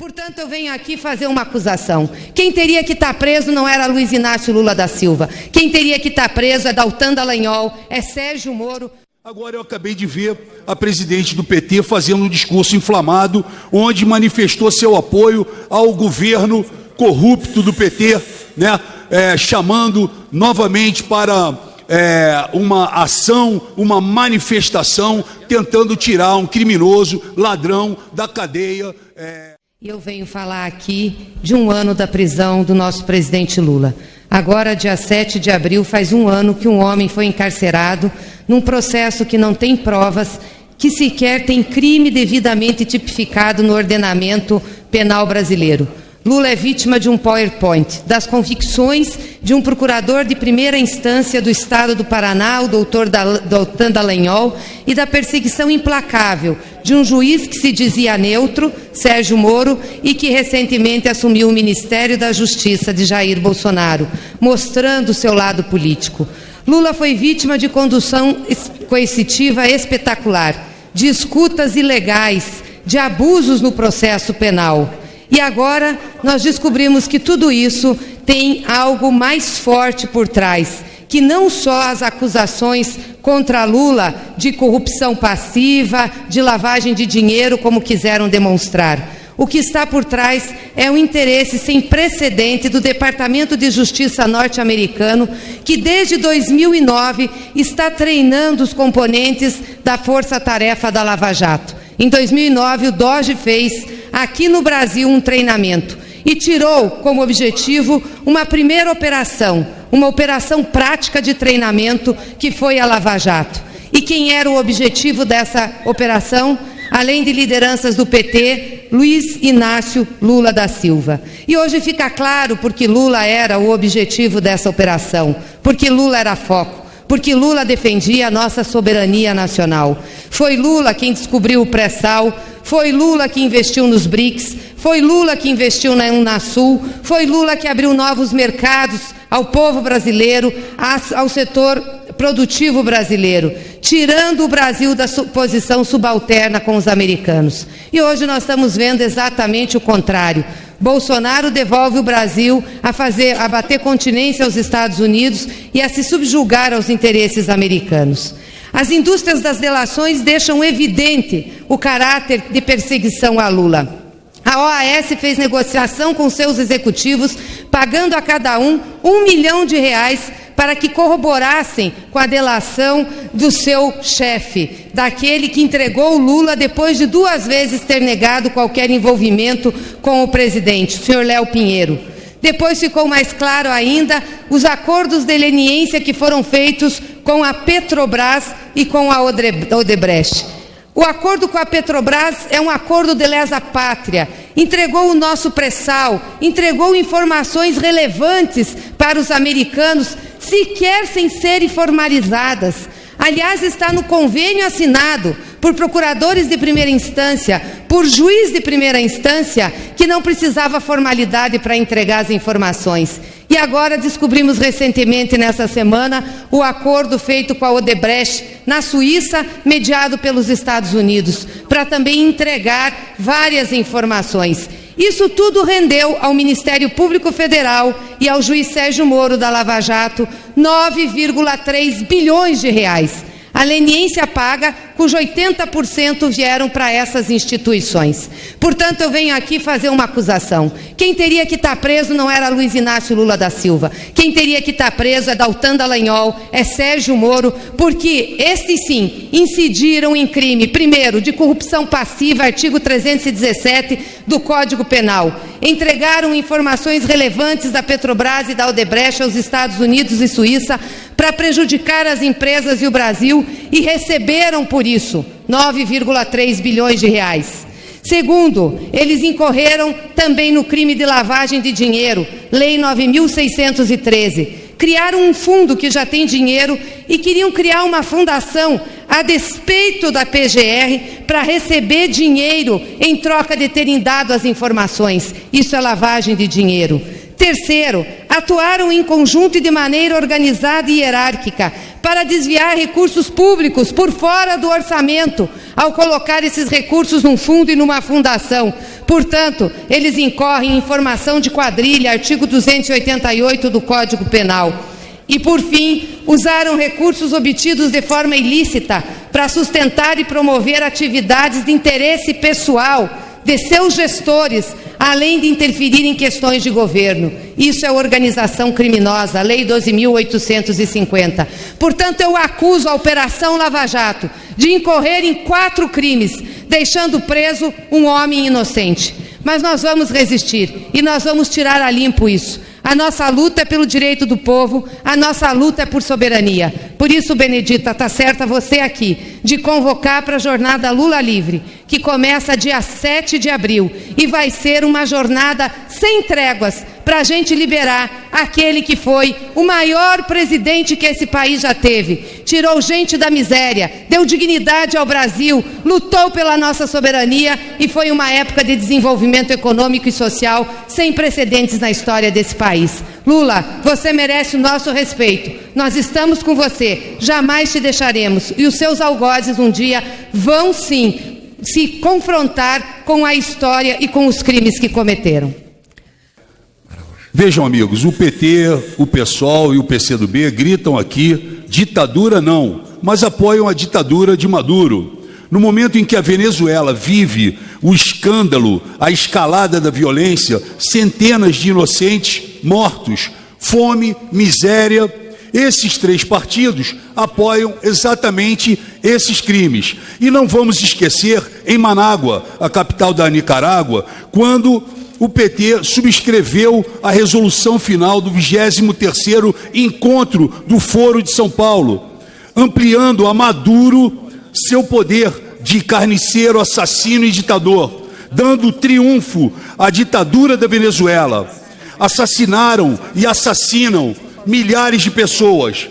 Portanto, eu venho aqui fazer uma acusação. Quem teria que estar preso não era Luiz Inácio Lula da Silva. Quem teria que estar preso é Daltan Dallagnol, é Sérgio Moro. Agora eu acabei de ver a presidente do PT fazendo um discurso inflamado, onde manifestou seu apoio ao governo corrupto do PT, né, é, chamando novamente para é, uma ação, uma manifestação, tentando tirar um criminoso, ladrão da cadeia. É... Eu venho falar aqui de um ano da prisão do nosso presidente Lula. Agora, dia 7 de abril, faz um ano que um homem foi encarcerado num processo que não tem provas, que sequer tem crime devidamente tipificado no ordenamento penal brasileiro. Lula é vítima de um PowerPoint, das convicções de um procurador de primeira instância do Estado do Paraná, o doutor Daltan Dallagnol, e da perseguição implacável de um juiz que se dizia neutro, Sérgio Moro, e que recentemente assumiu o Ministério da Justiça de Jair Bolsonaro, mostrando seu lado político. Lula foi vítima de condução coercitiva espetacular, de escutas ilegais, de abusos no processo penal. E agora nós descobrimos que tudo isso tem algo mais forte por trás, que não só as acusações contra Lula de corrupção passiva, de lavagem de dinheiro, como quiseram demonstrar. O que está por trás é um interesse sem precedente do Departamento de Justiça norte-americano, que desde 2009 está treinando os componentes da força-tarefa da Lava Jato. Em 2009, o DOGE fez aqui no Brasil um treinamento e tirou como objetivo uma primeira operação, uma operação prática de treinamento que foi a Lava Jato. E quem era o objetivo dessa operação? Além de lideranças do PT, Luiz Inácio Lula da Silva. E hoje fica claro porque Lula era o objetivo dessa operação, porque Lula era foco porque Lula defendia a nossa soberania nacional. Foi Lula quem descobriu o pré-sal, foi Lula que investiu nos BRICS, foi Lula que investiu na Unasul, foi Lula que abriu novos mercados ao povo brasileiro, ao setor produtivo brasileiro, tirando o Brasil da posição subalterna com os americanos. E hoje nós estamos vendo exatamente o contrário. Bolsonaro devolve o Brasil a fazer, a bater continência aos Estados Unidos e a se subjugar aos interesses americanos. As indústrias das delações deixam evidente o caráter de perseguição a Lula. A OAS fez negociação com seus executivos, pagando a cada um um milhão de reais para que corroborassem com a delação do seu chefe, daquele que entregou o Lula depois de duas vezes ter negado qualquer envolvimento com o presidente, o senhor Léo Pinheiro. Depois ficou mais claro ainda os acordos de leniência que foram feitos com a Petrobras e com a Odebrecht. O acordo com a Petrobras é um acordo de lesa pátria. Entregou o nosso pré-sal, entregou informações relevantes para os americanos sequer sem serem formalizadas. Aliás, está no convênio assinado por procuradores de primeira instância, por juiz de primeira instância, que não precisava formalidade para entregar as informações. E agora descobrimos recentemente, nessa semana, o acordo feito com a Odebrecht na Suíça, mediado pelos Estados Unidos, para também entregar várias informações. Isso tudo rendeu ao Ministério Público Federal e ao juiz Sérgio Moro da Lava Jato 9,3 bilhões de reais. A leniência paga, cujo 80% vieram para essas instituições. Portanto, eu venho aqui fazer uma acusação. Quem teria que estar tá preso não era Luiz Inácio Lula da Silva. Quem teria que estar tá preso é Daltan Dallagnol, é Sérgio Moro, porque estes sim incidiram em crime, primeiro, de corrupção passiva, artigo 317 do Código Penal. Entregaram informações relevantes da Petrobras e da Odebrecht aos Estados Unidos e Suíça para prejudicar as empresas e o Brasil e receberam por isso 9,3 bilhões de reais. Segundo, eles incorreram também no crime de lavagem de dinheiro, Lei 9613. Criaram um fundo que já tem dinheiro e queriam criar uma fundação a despeito da PGR para receber dinheiro em troca de terem dado as informações. Isso é lavagem de dinheiro. Terceiro, atuaram em conjunto e de maneira organizada e hierárquica para desviar recursos públicos por fora do orçamento, ao colocar esses recursos num fundo e numa fundação. Portanto, eles incorrem em formação de quadrilha, artigo 288 do Código Penal. E, por fim, usaram recursos obtidos de forma ilícita para sustentar e promover atividades de interesse pessoal de seus gestores, além de interferir em questões de governo. Isso é organização criminosa, Lei 12.850. Portanto, eu acuso a Operação Lava Jato de incorrer em quatro crimes, deixando preso um homem inocente. Mas nós vamos resistir e nós vamos tirar a limpo isso. A nossa luta é pelo direito do povo, a nossa luta é por soberania. Por isso, Benedita, está certa você aqui, de convocar para a jornada Lula Livre, que começa dia 7 de abril e vai ser uma jornada sem tréguas para a gente liberar aquele que foi o maior presidente que esse país já teve. Tirou gente da miséria, deu dignidade ao Brasil, lutou pela nossa soberania e foi uma época de desenvolvimento econômico e social sem precedentes na história desse país. Lula, você merece o nosso respeito. Nós estamos com você, jamais te deixaremos. E os seus algozes um dia vão sim se confrontar com a história e com os crimes que cometeram. Vejam, amigos, o PT, o PSOL e o PCdoB gritam aqui: ditadura não, mas apoiam a ditadura de Maduro. No momento em que a Venezuela vive o escândalo, a escalada da violência, centenas de inocentes mortos, fome, miséria, esses três partidos apoiam exatamente esses crimes. E não vamos esquecer, em Manágua, a capital da Nicarágua, quando o PT subscreveu a resolução final do 23º encontro do Foro de São Paulo, ampliando a Maduro seu poder de carniceiro, assassino e ditador, dando triunfo à ditadura da Venezuela. Assassinaram e assassinam milhares de pessoas.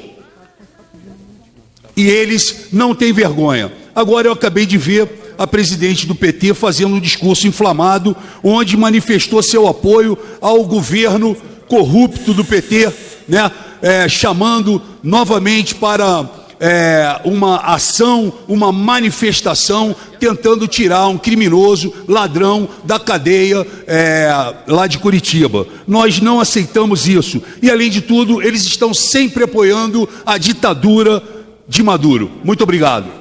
E eles não têm vergonha. Agora eu acabei de ver a presidente do PT fazendo um discurso inflamado, onde manifestou seu apoio ao governo corrupto do PT, né, é, chamando novamente para é, uma ação, uma manifestação, tentando tirar um criminoso, ladrão da cadeia é, lá de Curitiba. Nós não aceitamos isso. E, além de tudo, eles estão sempre apoiando a ditadura de Maduro. Muito obrigado.